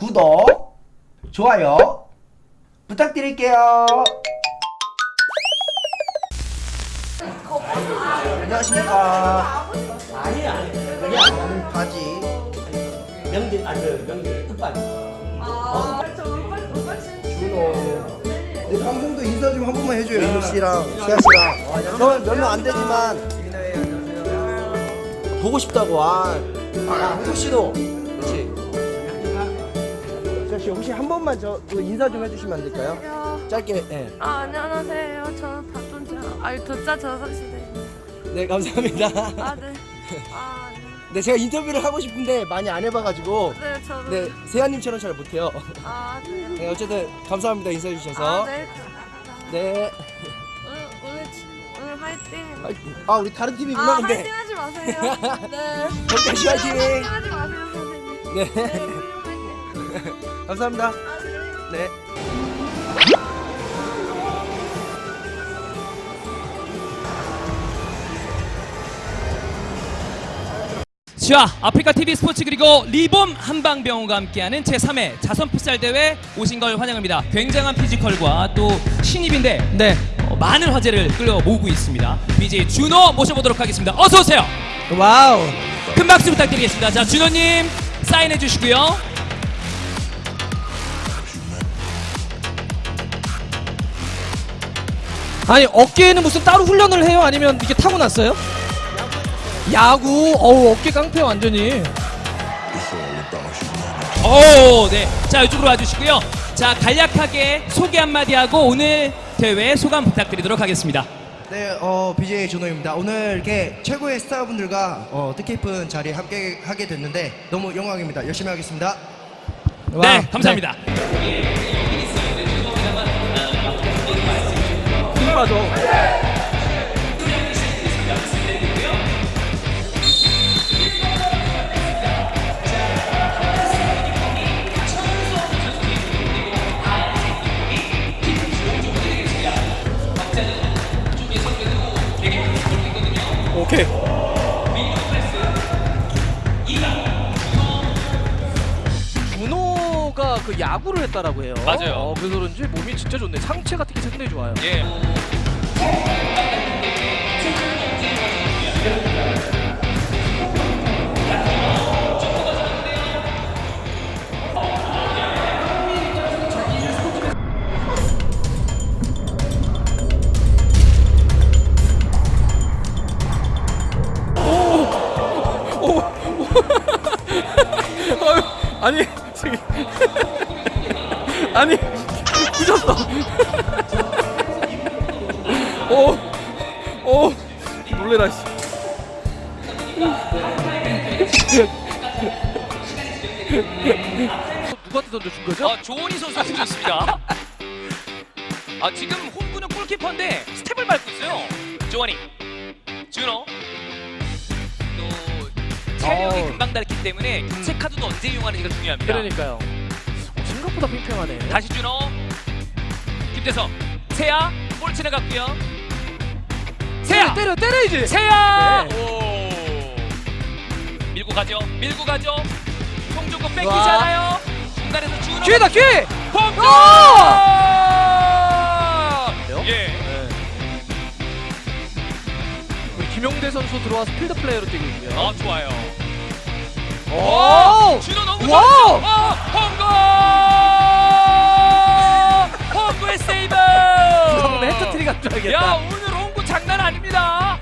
구독, 좋아요 부탁드릴게요. 안녕하십니까. 아니 아니 그냥 바지. 명절 아니 명절 끝반 준호. 네, 방송도 인사 좀 한 번만 해줘요. 민우 씨랑 수아 씨랑. 저는 몇명안 되지만 보고 싶다고. 아, 아 한국 씨도. 씨 혹시 한 번만 저그 인사 좀 해주시면 안 될까요? 안녕하세요. 짧게. 네. 아, 안녕하세요. 저는 박돈자. 아니, 도자 저석시대. 네 감사합니다. 아, 네. 아, 네. 네 제가 인터뷰를 하고 싶은데 많이 안 해봐가지고 네, 저는. 네 세아님처럼 잘 못해요. 아, 네. 네 어쨌든 감사합니다 인사해 주셔서. 아, 네. 네. 오늘, 오늘, 치- 오늘 화이팅. 화이팅. 아 우리 다른 팀이구나 아, 근데. 화이팅 하지 마세요. 네. 덕다시 화이팅. 하지 마세요, 선생님. 네. 네. 감사합니다. 아, 네. 네. 자, 아프리카 TV 스포츠 그리고 리봄 한방병원과 함께하는 제3회 자선 풋살 대회 오신 걸 환영합니다. 굉장한 피지컬과 또 신입인데 네 어, 많은 화제를 끌어 모으고 있습니다. BJ 준호 모셔보도록 하겠습니다. 어서 오세요. 와우. 큰 박수 부탁드리겠습니다. 자, 준호님 사인해 주시고요. 아니 어깨에는 무슨 따로 훈련을 해요? 아니면 이게 타고났어요? 야구 어우 어깨 깡패 완전히 오, 네. 자, 이쪽으로 와주시고요. 자, 간략하게 소개 한마디 하고 오늘 대회 소감 부탁드리도록 하겠습니다. 네, 어, BJ 준호입니다. 오늘 이렇게 최고의 스타분들과 어, 뜻깊은 자리에 함께 하게 됐는데 너무 영광입니다. 열심히 하겠습니다. 네, 감사합니다. 힘 빠져 오케이 그 야구를 했다라고 해요. 맞아요. 어, 그래서 그런지 몸이 진짜 좋네. 상체 같은 게 상당히 좋아요. 예. 아니 부셨어. 오, 오, 놀래라 씨. 누구한테 던져준 거죠? 어, 조원희 선수가 던졌습니다. 아, 지금 홈구는 골키퍼인데 스텝을 밟고 있어요. 조원희. 준호. 또 체력이. 금방 닳기 때문에 교체 카드도 언제 이용하는지가 중요합니다. 그러니까요. 어, 생각보다 팽팽하네. 다시 준호. 김대성. 세야 볼 지나갔고요. 세야. 때려 때려야지. 세야. 네. 오. 밀고 가죠. 밀고 가죠. 송중근. 않아요. 중간에서 준호. 기회다 기회. 그래요? 예. 네. 김용대 선수 들어와서 필드 플레이어로 뛰고 있고요. 어 좋아요. 오! 준호 너무! 좋았죠. 어, 홍구! 홍구의 세이브. 그러면 해트트릭 한 줄 야 알겠다. 오늘 홍구 장난 아닙니다.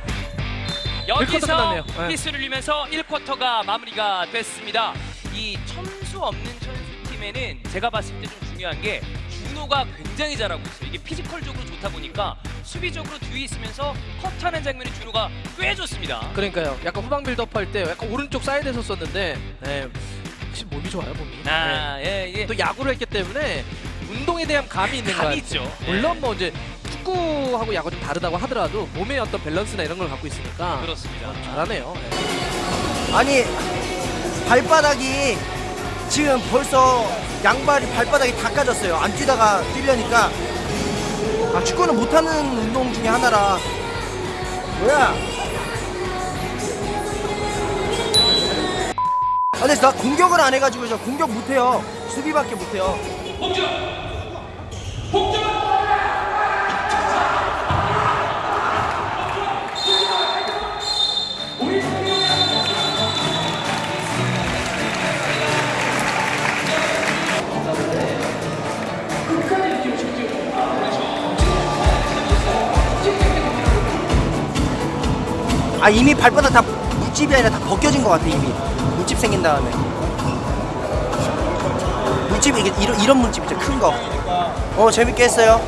여기서. 휘슬 울리면서 1쿼터가 마무리가 됐습니다. 이 점수 없는 선수 팀에는 제가 봤을 때 좀 중요한 게 준호가 굉장히 잘하고 있어요. 이게 physical적으로 좋다 보니까 수비적으로 뒤에 있으면서 컷하는 장면이 준호가 꽤 좋습니다. 그러니까요. 약간 후방 빌드업 할 때 약간 오른쪽 사이드에서 섰는데 네. 확실히 몸이 좋아요, 몸이. 네. 아, 예, 예. 또 야구를 했기 때문에 운동에 대한 감이 있는 거 감이 같아요. 있죠. 물론 뭐 이제 축구하고 야구 좀 다르다고 하더라도 몸의 어떤 밸런스나 이런 걸 갖고 있으니까 그렇습니다. 잘하네요. 네. 아니 발바닥이 지금 벌써 양발이 발바닥이 다 까졌어요. 안 뛰다가 뛰려니까 아 축구는 못하는 운동 중에 하나라. 뭐야? 아 근데 나 공격을 안 해가지고 저 공격 못해요. 수비밖에 못해요. 아 이미 발바닥 다 물집이 아니라 다 벗겨진 것 같아 이미 물집 생긴 다음에 물집 이게 이런 이런 물집이죠 큰 거. 어 재밌게 했어요.